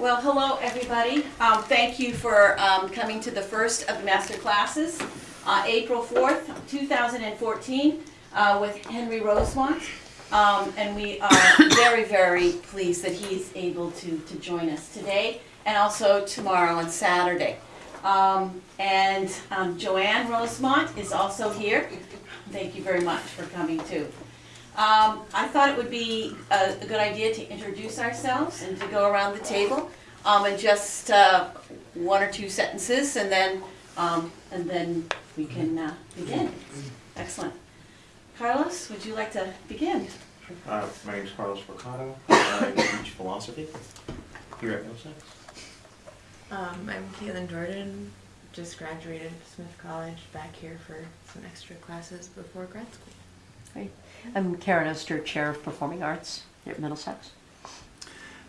Well, hello, everybody. Um, Thank you for um, coming to the first of the master classes, uh, April 4th, 2014, uh, with Henry Rosemont. Um, And we are very, very pleased that he's able to, to join us today and also tomorrow and Saturday. Um, And um, Joanne Rosemont is also here. Thank you very much for coming too. Um, I thought it would be a, a good idea to introduce ourselves and to go around the table, um, and just, uh, one or two sentences, and then, um, and then we can, uh, begin. Excellent. Carlos, would you like to begin? Uh, my name is Carlos Mercado. I teach philosophy here at Middlesex. Um, I'm Caitlin Jordan, just graduated from Smith College, back here for some extra classes before grad school. I'm Karen Oster, Chair of Performing Arts at Middlesex.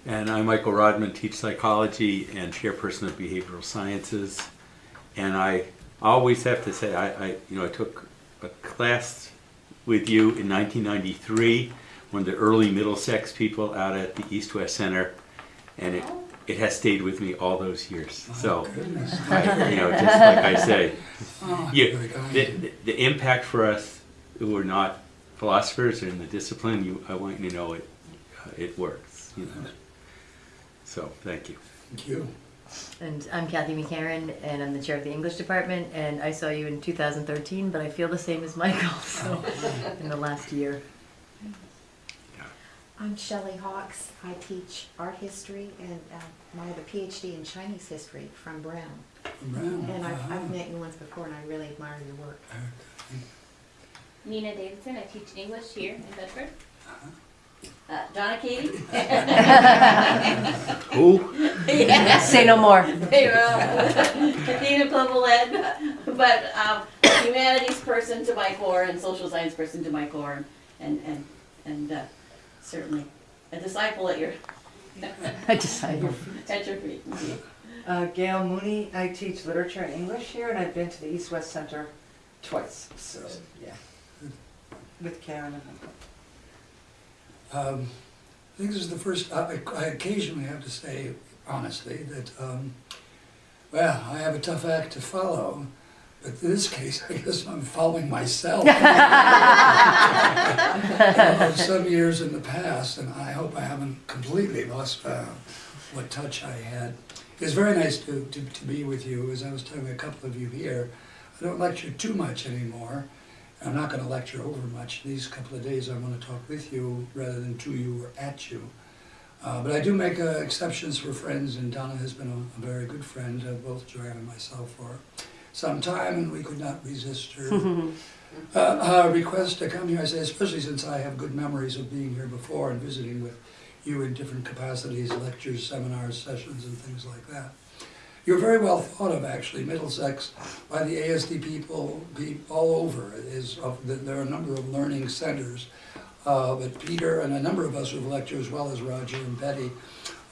And I'm Michael Rodman, teach psychology and chairperson of behavioral sciences. And I always have to say, I, I you know, I took a class with you in 1993, one of the early Middlesex people out at the East West Center, and it, it has stayed with me all those years. So, I, you know, just like I say, you, the, the, the impact for us who are not philosophers or in the discipline, you, I want you to know it, uh, it works. You know. So, thank you. Thank you. And I'm Kathy McCarran, and I'm the Chair of the English Department, and I saw you in 2013, but I feel the same as Michael, so, in the last year. I'm Shelley Hawks. I teach art history and uh, I have a PhD in Chinese history from Brown. Brown, And I've, uh-huh. I've met you once before and I really admire your work. Nina Davidson, I teach English here in Bedford. Uh, Donna Katie? Who? Yeah. Say no more. They will. Dean of Global Ed, but um, humanities person to my core and social science person to my core, and, and, and uh, certainly a disciple at your, I decided. at your feet. Uh, Gail Mooney, I teach literature and English here, and I've been to the East West Center twice, so, yeah. With Karen and Um, I think this is the first, I I occasionally have to say honestly that, um, well, I have a tough act to follow, but in this case, I guess I'm following myself. Of Some years in the past, and I hope I haven't completely lost uh, what touch I had. It's very nice to, to, to be with you, as I was telling a couple of you here. I don't lecture too much anymore. I'm not going to lecture over much. These couple of days I want to talk with you rather than to you or at you. Uh, but I do make uh, exceptions for friends, and Donna has been a, a very good friend, uh, both Joanne and myself, for some time, and we could not resist her uh, uh, request to come here. I say, especially since I have good memories of being here before and visiting with you in different capacities, lectures, seminars, sessions, and things like that. You're very well thought of, actually, Middlesex, by the ASD people, be all over. It is of, there are a number of learning centers. Uh, but Peter and a number of us who've lectured, as well as Roger and Betty,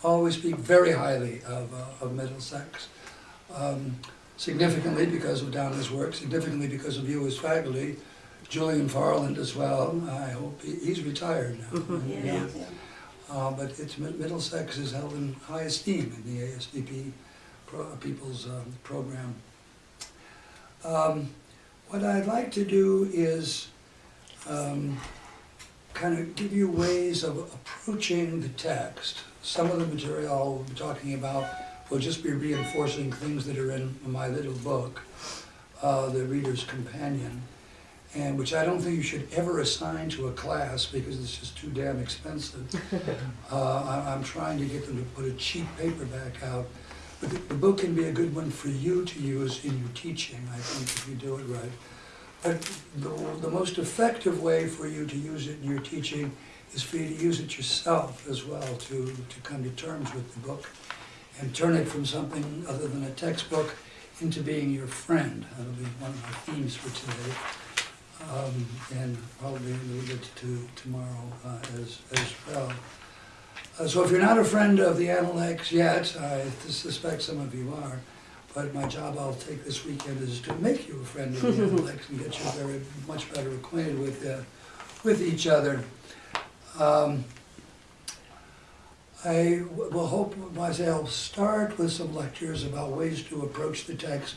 always speak very highly of, uh, of Middlesex. Um, significantly because of Donna's work, significantly because of you as faculty, Julian Farland as well. I hope he, he's retired now. Yeah. Uh, but it's, Middlesex is held in high esteem in the ASDP pro, people's um, program. Um, what I'd like to do is um, kind of give you ways of approaching the text. Some of the material I'll be talking about will just be reinforcing things that are in my little book, uh, The Reader's Companion and which I don't think you should ever assign to a class because it's just too damn expensive. Uh, I, I'm trying to get them to put a cheap paperback out, but the, book can be a good one for you to use in your teaching, I think, if you do it right. But the, the most effective way for you to use it in your teaching is for you to use it yourself as well, to, to come to terms with the book and turn it from something other than a textbook into being your friend. That'll be one of my themes for today um, and probably a little bit to tomorrow uh, as, as well. Uh, so if you're not a friend of the Analects yet, I suspect some of you are, but my job I'll take this weekend is to make you a friend of the Analects and get you very much better acquainted with uh, with each other. Um, I will hope, I say I'll start with some lectures about ways to approach the text,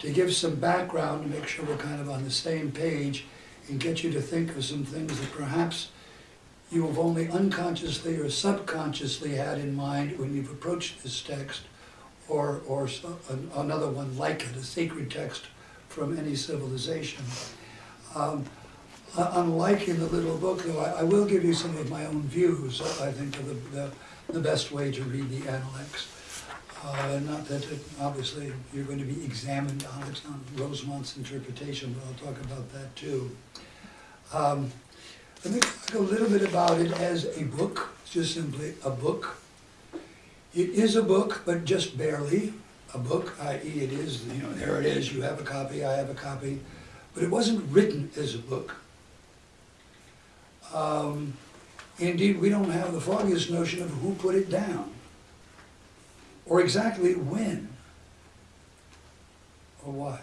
to give some background, to make sure we're kind of on the same page, and get you to think of some things that perhaps you have only unconsciously or subconsciously had in mind when you've approached this text, or, or so- an- another one like it, a sacred text from any civilization. Um, uh, Unlike in the little book, though, I I will give you some of my own views, I think, of the, the- the best way to read the Analects. Uh, Not that, it- obviously, you're going to be examined on it, on Rosemont's interpretation, but I'll talk about that too. Um, Let me talk a little bit about it as a book, just simply a book. It is a book, but just barely a book, i.e. it is, you know, there it is, you have a copy, I have a copy, but it wasn't written as a book. Um, Indeed, we don't have the foggiest notion of who put it down, or exactly when, or why.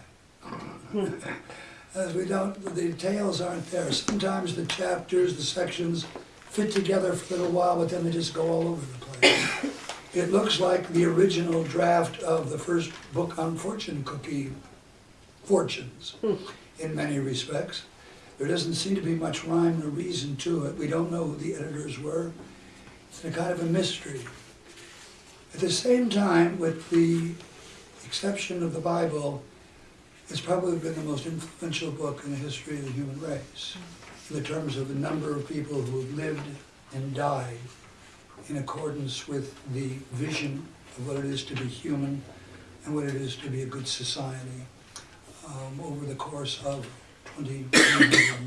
As we don't, the details aren't there. Sometimes the chapters, the sections fit together for a little while, but then they just go all over the place. It looks like the original draft of the first book on fortune cookie fortunes in many respects. There doesn't seem to be much rhyme or reason to it. We don't know who the editors were. It's a kind of a mystery. At the same time, with the exception of the Bible, it's probably been the most influential book in the history of the human race, in the terms of the number of people who have lived and died in accordance with the vision of what it is to be human and what it is to be a good society um, over the course of 20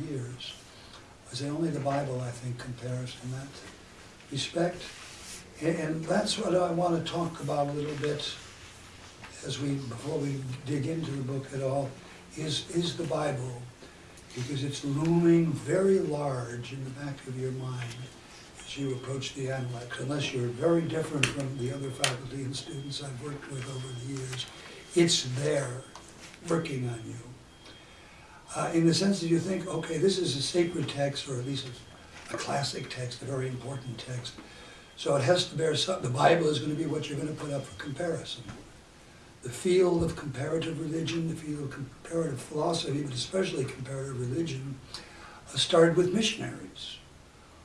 years. I say only the Bible, I think, compares in that respect. And that's what I want to talk about a little bit as we, before we dig into the book at all, is, is the Bible. Because it's looming very large in the back of your mind as you approach the Analects, unless you're very different from the other faculty and students I've worked with over the years. It's there, working on you. Uh, in the sense that you think, okay, this is a sacred text, or at least a, a classic text, a very important text. So it has to bear some, the Bible is gonna be what you're gonna put up for comparison. The field of comparative religion, the field of comparative philosophy, but especially comparative religion, uh, started with missionaries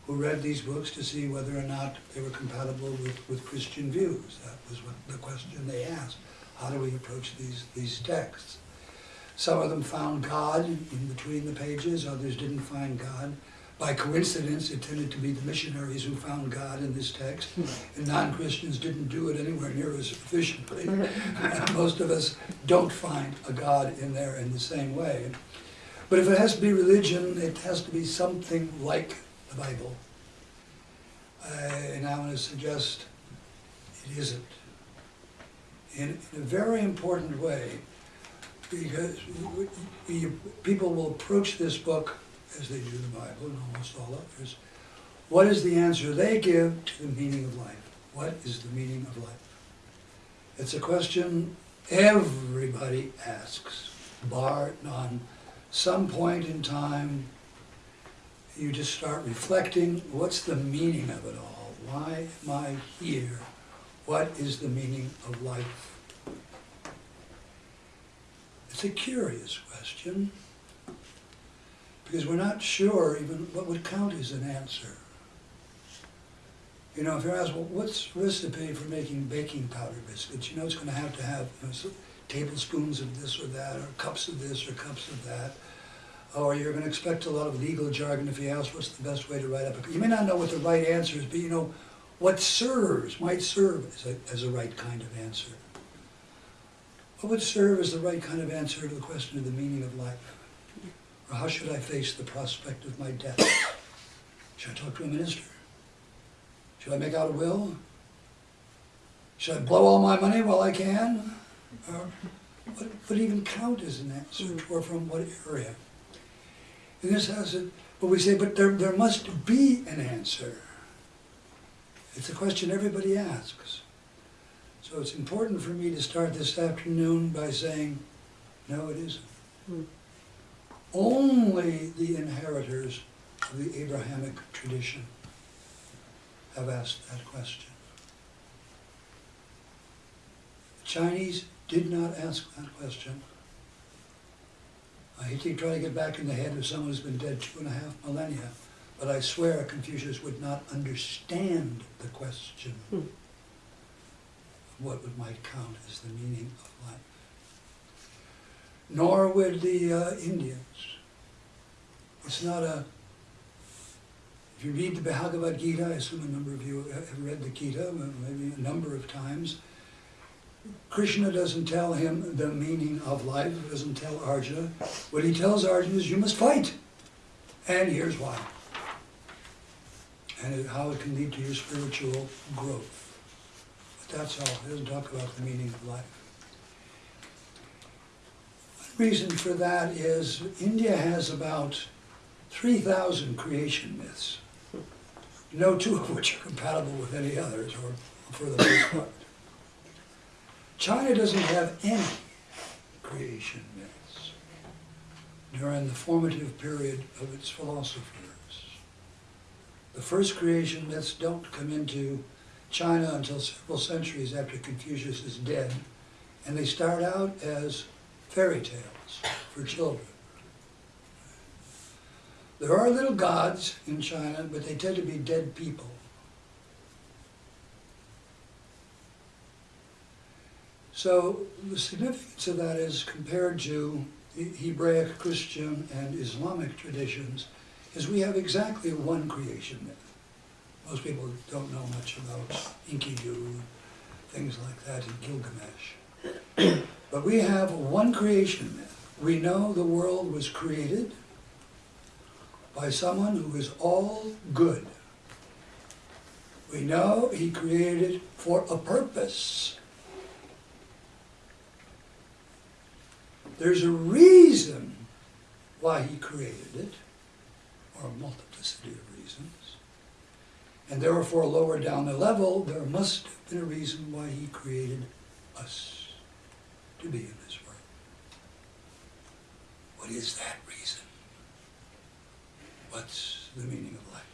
who read these books to see whether or not they were compatible with, with Christian views. That was what the question they asked. How do we approach these, these texts? Some of them found God in between the pages, others didn't find God. By coincidence, it tended to be the missionaries who found God in this text, and non-Christians didn't do it anywhere near as efficiently. Most of us don't find a God in there in the same way. But if it has to be religion, it has to be something like the Bible. Uh, And I'm going to suggest it isn't. In, in a very important way, because we- we- people will approach this book, as they do the Bible and almost all others, what is the answer they give to the meaning of life? What is the meaning of life? It's a question everybody asks, bar none. Some point in time, you just start reflecting, what's the meaning of it all? Why am I here? What is the meaning of life? It's a curious question, because we're not sure even what would count as an answer. You know, if you're asked, well, what's recipe for making baking powder biscuits? You know, it's gonna have to have you know, tablespoons of this or that, or cups of this or cups of that. Or you're gonna expect a lot of legal jargon if you ask what's the best way to write up a, you may not know what the right answer is, but you know, what serves, might serve as a, as a right kind of answer. What would serve as the right kind of answer to the question of the meaning of life? Or how should I face the prospect of my death? Should I talk to a minister? Should I make out a will? Should I blow all my money while I can? Or what would even count as an answer, hmm. or from what area? And this has it, but we say, but there, there must be an answer. It's a question everybody asks. So it's important for me to start this afternoon by saying, no, it isn't. Hmm only the inheritors of the Abrahamic tradition have asked that question. The Chinese did not ask that question. I hate to try to get back in the head of someone who's been dead two and a half millennia, but I swear Confucius would not understand the question. Hmm. What would might count as the meaning of life? Nor would the uh, Indians. It's not a, if you read the Bhagavad Gita, I assume a number of you have read the Gita, maybe a number of times, Krishna doesn't tell him the meaning of life, he doesn't tell Arjuna. What he tells Arjuna is, you must fight. And here's why. And how it can lead to your spiritual growth. But that's all, he doesn't talk about the meaning of life. Reason for that is India has about 3,000 creation myths. No two of which are compatible with any others, or for the most part. China doesn't have any creation myths during the formative period of its philosophers. The first creation myths don't come into China until several centuries after Confucius is dead, and they start out as fairy tales for children. There are little gods in China, but they tend to be dead people. So the significance of that is compared to Hebraic, Christian, and Islamic traditions, is we have exactly one creation myth. Most people don't know much about Enkidu, things like that in Gilgamesh. But we have one creation myth. We know the world was created by someone who is all good. We know he created for a purpose. There's a reason why he created it, or a multiplicity of reasons. And therefore, lower down the level, there must have been a reason why he created us to be in this world. What is that reason? What's the meaning of life?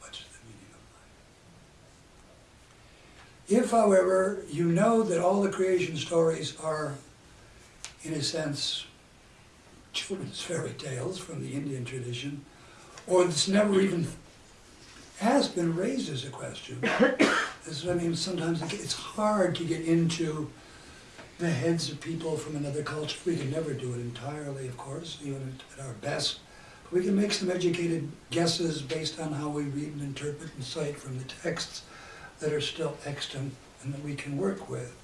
What's the meaning of life? If, however, you know that all the creation stories are, in a sense, children's fairy tales from the Indian tradition, or it's never even has been raised as a question. I mean, sometimes it's hard to get into the heads of people from another culture. We can never do it entirely, of course, even at our best. But we can make some educated guesses based on how we read and interpret and cite from the texts that are still extant and that we can work with.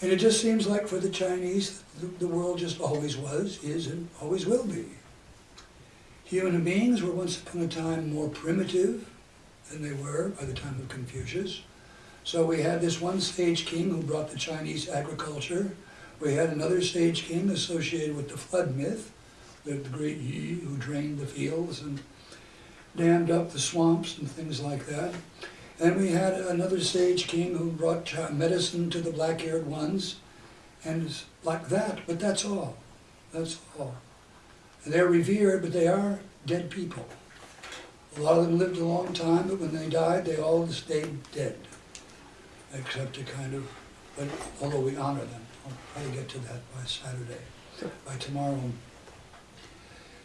And it just seems like for the Chinese, the, the world just always was, is, and always will be. Human beings were once upon a time more primitive than they were by the time of Confucius. So we had this one sage king who brought the Chinese agriculture. We had another sage king associated with the flood myth, the, great Yu who drained the fields and dammed up the swamps and things like that. And we had another sage king who brought medicine to the black-haired ones, and like that, but that's all. That's all. And they're revered, but they are dead people. A lot of them lived a long time, but when they died, they all stayed dead. Except to kind of, but although we honor them, I'll try to get to that by Saturday, by tomorrow.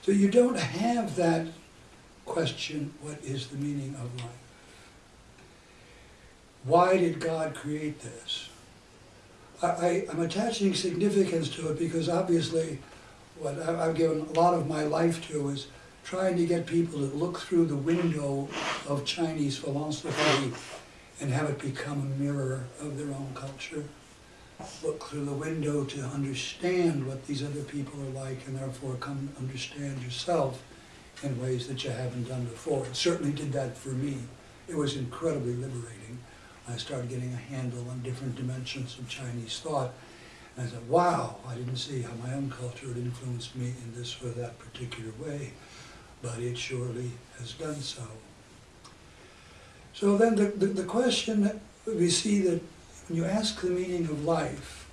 So you don't have that question, what is the meaning of life? Why did God create this? I, I, I'm attaching significance to it because obviously what I've given a lot of my life to is trying to get people to look through the window of Chinese philosophy and have it become a mirror of their own culture. Look through the window to understand what these other people are like and therefore come understand yourself in ways that you haven't done before. It certainly did that for me. It was incredibly liberating. I started getting a handle on different dimensions of Chinese thought. And I said, wow, I didn't see how my own culture had influenced me in this or that particular way, but it surely has done so. So then the, the, the question that we see that when you ask the meaning of life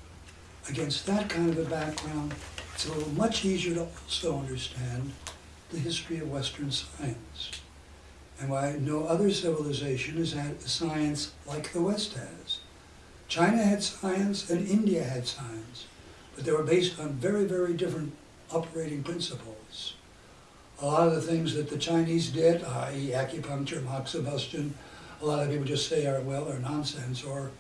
against that kind of a background, it's a little much easier to also understand the history of Western science and why no other civilization has had science like the West has. China had science and India had science, but they were based on very, very different operating principles. A lot of the things that the Chinese did, i.e. acupuncture, moxibustion, a lot of people just say are, well, are nonsense, or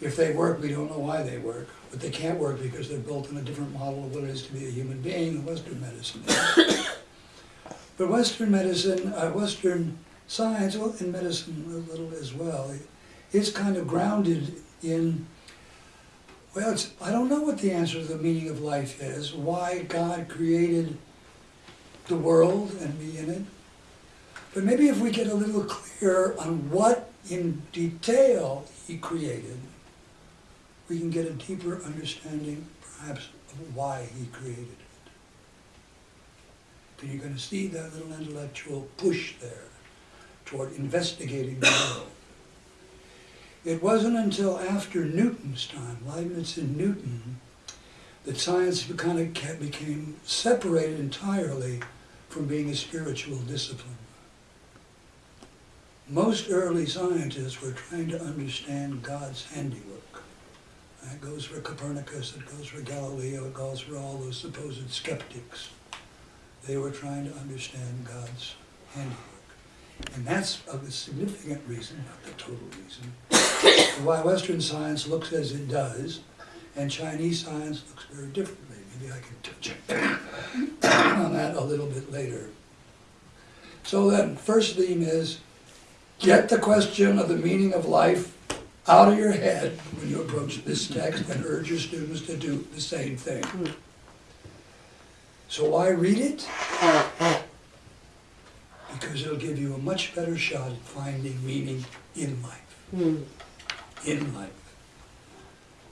if they work, we don't know why they work. But they can't work because they're built on a different model of what it is to be a human being in Western medicine. But Western medicine, uh, Western science, well, in medicine a little as well, it's kind of grounded in, well, I don't know what the answer to the meaning of life is, why God created the world and me in it. But maybe if we get a little clearer on what in detail he created, we can get a deeper understanding perhaps of why he created it. Because you're going to see that little intellectual push there toward investigating the world. It wasn't until after Newton's time, Leibniz and Newton, that science kind of became separated entirely from being a spiritual discipline. Most early scientists were trying to understand God's handiwork. That goes for Copernicus, it goes for Galileo, it goes for all those supposed skeptics. They were trying to understand God's handiwork. And that's a significant reason, not the total reason, why Western science looks as it does, and Chinese science looks very differently. Maybe I can touch on that a little bit later. So then, first theme is, get the question of the meaning of life out of your head when you approach this text and urge your students to do the same thing. So why read it? Because it'll give you a much better shot at finding meaning in life. In life.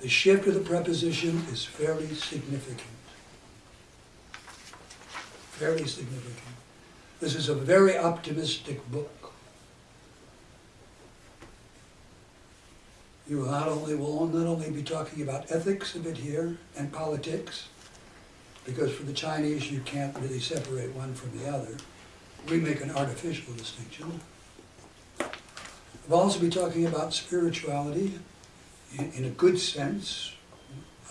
The shift of the preposition is fairly significant. Fairly significant. This is a very optimistic book. You will not only will not only be talking about ethics a bit here and politics, because for the Chinese you can't really separate one from the other. We make an artificial distinction. We'll also be talking about spirituality in, in a good sense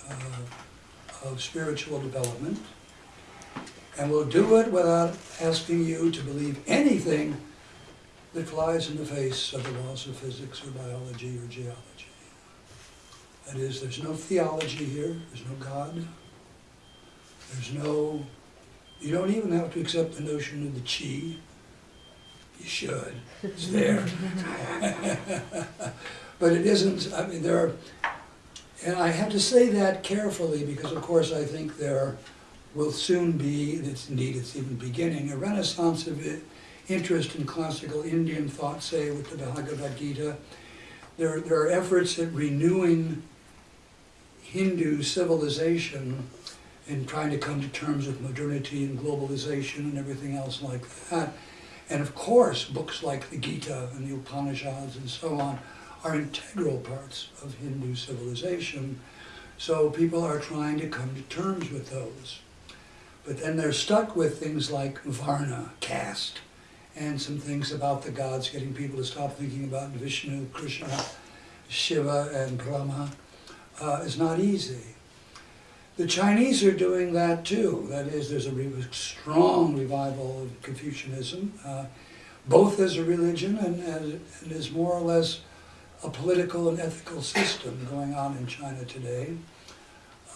uh, of spiritual development. And we'll do it without asking you to believe anything that flies in the face of the laws of physics or biology or geology. That is, there's no theology here, there's no God, there's no, you don't even have to accept the notion of the chi. You should, it's there. But it isn't, I mean, there are, and I have to say that carefully because of course I think there will soon be, it's indeed it's even beginning, a renaissance of interest in classical Indian thought, say with the Bhagavad Gita. There, there are efforts at renewing Hindu civilization and trying to come to terms with modernity and globalization and everything else like that. And of course, books like the Gita and the Upanishads and so on are integral parts of Hindu civilization. So people are trying to come to terms with those. But then they're stuck with things like Varna, caste, and some things about the gods, getting people to stop thinking about Vishnu, Krishna, Shiva, and Brahma uh, is not easy. The Chinese are doing that too. That is, there's a strong revival of Confucianism, uh, both as a religion and as, and as more or less a political and ethical system going on in China today,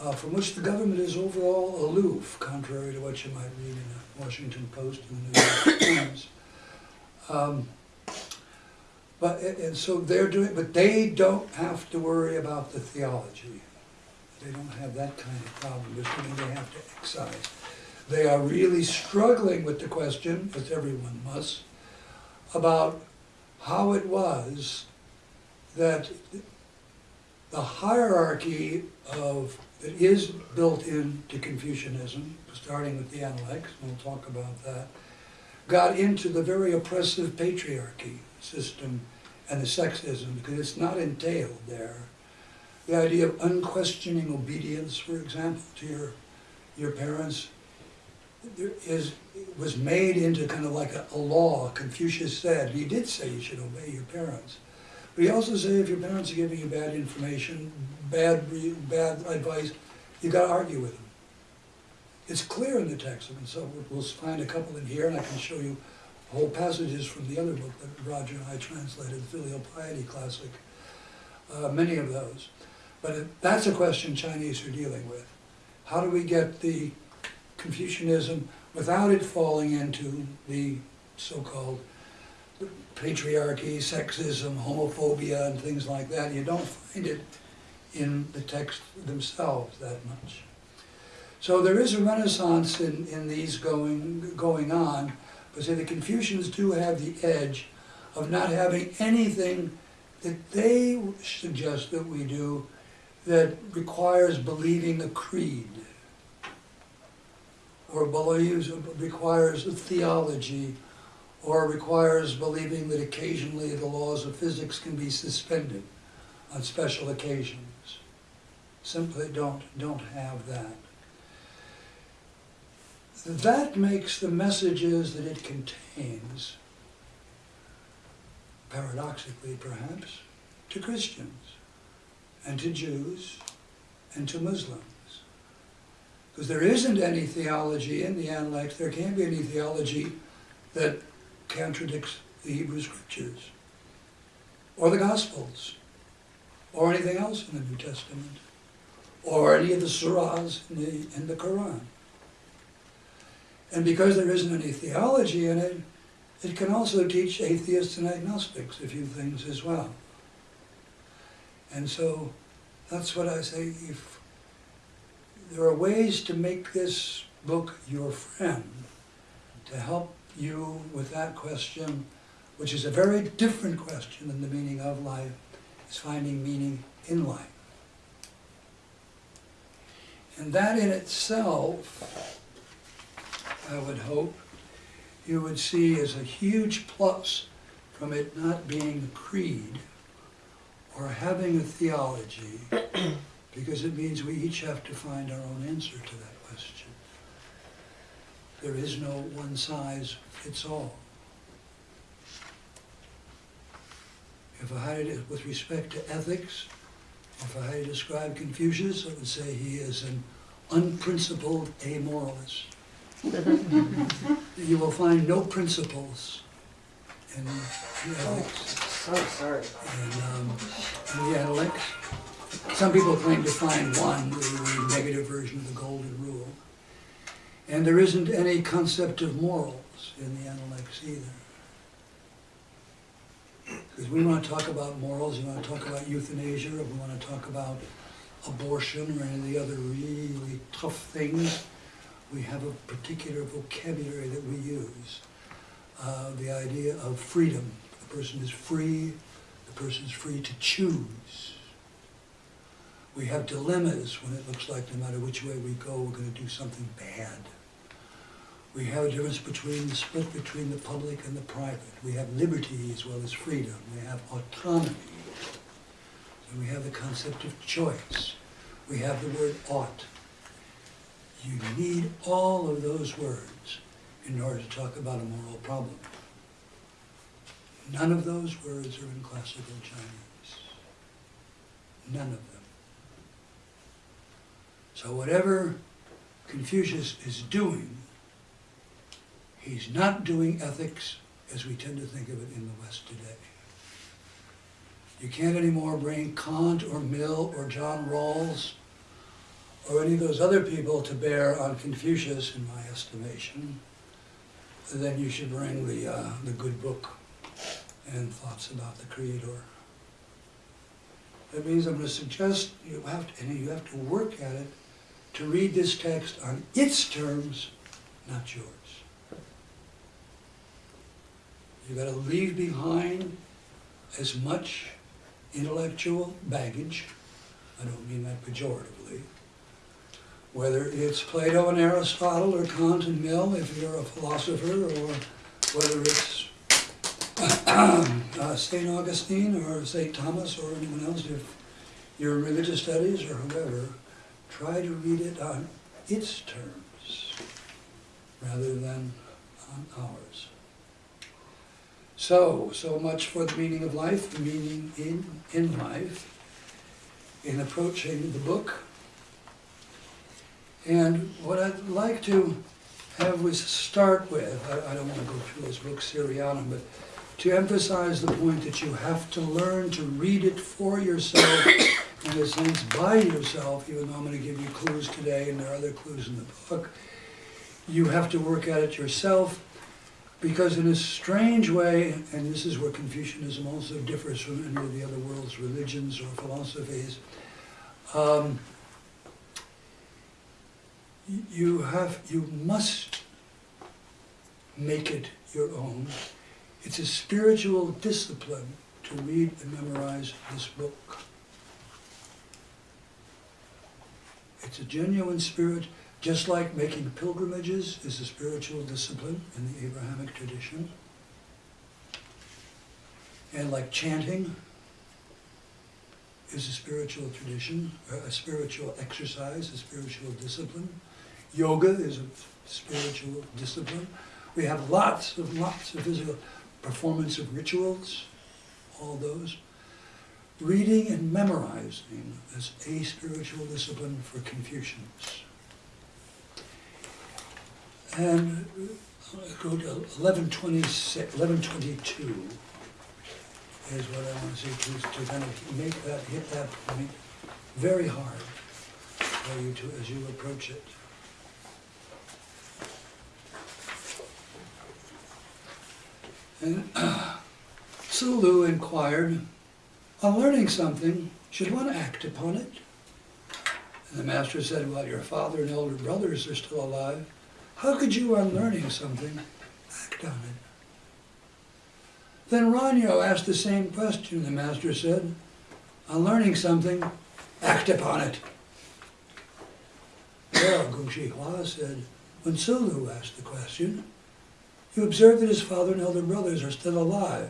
uh, from which the government is overall aloof, contrary to what you might read in the Washington Post and the New York Times. Um, but and so they're doing, but they don't have to worry about the theology. They don't have that kind of problem, which means they have to excise. They are really struggling with the question, as everyone must, about how it was that the hierarchy of that is built into Confucianism, starting with the Analects, and we'll talk about that, got into the very oppressive patriarchy system and the sexism, because it's not entailed there. The idea of unquestioning obedience, for example, to your, your parents, there is, was made into kind of like a, a law. Confucius said, he did say you should obey your parents. But he also said if your parents are giving you bad information, bad, bad advice, you gotta argue with them. It's clear in the text, and so we'll find a couple in here, and I can show you whole passages from the other book that Roger and I translated, Filial Piety Classic, uh, many of those. But it- that's a question Chinese are dealing with. How do we get the Confucianism without it falling into the so-called patriarchy, sexism, homophobia, and things like that? You don't find it in the text themselves that much. So there is a renaissance in, in these going, going on, but say the Confucians do have the edge of not having anything that they suggest that we do that requires believing a creed or believes, requires a theology or requires believing that occasionally the laws of physics can be suspended on special occasions. Simply don't, don't have that. That makes the messages that it contains, paradoxically perhaps, to Christians and to Jews and to Muslims. Because there isn't any theology in the Analects, there can't be any theology that contradicts the Hebrew Scriptures or the Gospels or anything else in the New Testament or any of the surahs in the, in the Quran. And because there isn't any theology in it, it can also teach atheists and agnostics a few things as well. And so that's what I say, if there are ways to make this book your friend, to help you with that question, which is a very different question than the meaning of life, is finding meaning in life. And that in itself, I would hope, you would see as a huge plus from it not being a creed or having a theology, because it means we each have to find our own answer to that question. There is no one size fits all. If I had it with respect to ethics, if I had to describe Confucius, I would say he is an unprincipled amoralist. You will find no principles in the ethics So sorry. and um, in the Analects. Some people claim to find one, the, the negative version of the Golden Rule. And there isn't any concept of morals in the Analects either. Because we want to talk about morals, we want to talk about euthanasia, or we want to talk about abortion or any of the other really tough things, we have a particular vocabulary that we use. Uh, the idea of freedom. The person is free, the person is free to choose. We have dilemmas when it looks like no matter which way we go, we're going to do something bad. We have a difference between the split between the public and the private. We have liberty as well as freedom. We have autonomy. And we have the concept of choice. We have the word ought. You need all of those words in order to talk about a moral problem. None of those words are in classical Chinese. None of them. So whatever Confucius is doing, he's not doing ethics as we tend to think of it in the West today. You can't anymore bring Kant or Mill or John Rawls or any of those other people to bear on Confucius, in my estimation. Then you should bring the, uh, the good book and thoughts about the Creator. That means I'm going to suggest you have to, and you have to work at it to read this text on its terms, not yours. You've got to leave behind as much intellectual baggage. I don't mean that pejoratively. Whether it's Plato and Aristotle or Kant and Mill, if you're a philosopher, or whether it's uh, St. Augustine or St. Thomas or anyone else, if you're in religious studies or whoever, try to read it on its terms rather than on ours. So, so much for the meaning of life, the meaning in, in life, in approaching the book. And what I'd like to have was start with, I, I don't want to go through this book seriatim, but to emphasize the point that you have to learn to read it for yourself, in a sense by yourself, even though I'm going to give you clues today and there are other clues in the book. You have to work at it yourself because in a strange way, and this is where Confucianism also differs from any of the other world's religions or philosophies, um, you have, you must make it your own. It's a spiritual discipline to read and memorize this book. It's a genuine spirit, just like making pilgrimages is a spiritual discipline in the Abrahamic tradition. And like chanting is a spiritual tradition, a spiritual exercise, a spiritual discipline. Yoga is a spiritual discipline. We have lots of, lots of physical performance of rituals, all those. Reading and memorizing is a spiritual discipline for Confucians. And uh, go to 1126, 1122 is what I want to say to, to kind of make that, hit that point very hard for you to, as you approach it. And Zilu inquired, on learning something, should one act upon it? And the master said, well, your father and elder brothers are still alive. How could you, on learning something, act on it? Then Ran You asked the same question. The master said, on learning something, act upon it. Well, Gongxi Hua said, when Zilu asked the question, you observe that his father and elder brothers are still alive.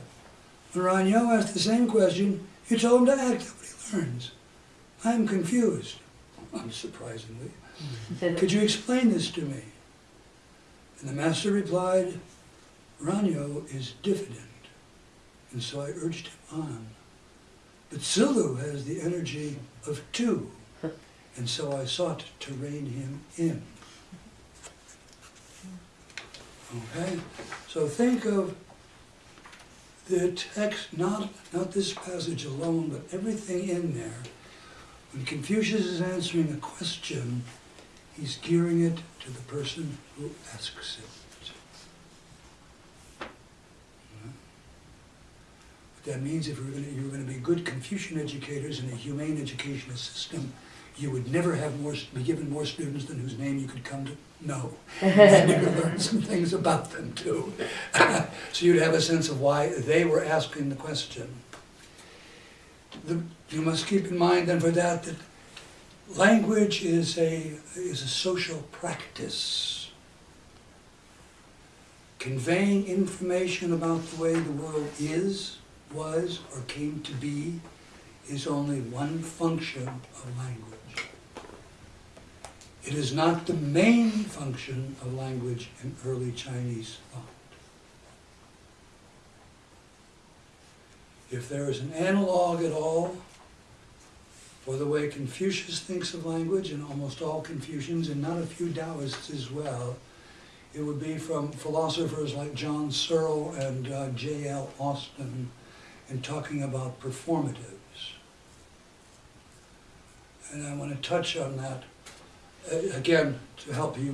When Ran You asked the same question, you told him to act on what he learns. I am confused, unsurprisingly. Could you explain this to me? And the master replied, Ran You is diffident, and so I urged him on. But Zilu has the energy of two, and so I sought to rein him in. Okay? So think of the text, not, not this passage alone, but everything in there. When Confucius is answering a question, he's gearing it to the person who asks it. What that means, if you were going to, you were going to be good Confucian educators in a humane educational system, you would never have more, be given more students than whose name you could come to know. And you could learn some things about them too. so you'd have a sense of why they were asking the question. The, you must keep in mind then for that that language is a, is a social practice. Conveying information about the way the world is, was, or came to be is only one function of language. It is not the main function of language in early Chinese thought. If there is an analog at all for the way Confucius thinks of language, and almost all Confucians, and not a few Taoists as well, it would be from philosophers like John Searle and uh, J.L. Austin, in talking about performatives. And I want to touch on that, again, to help you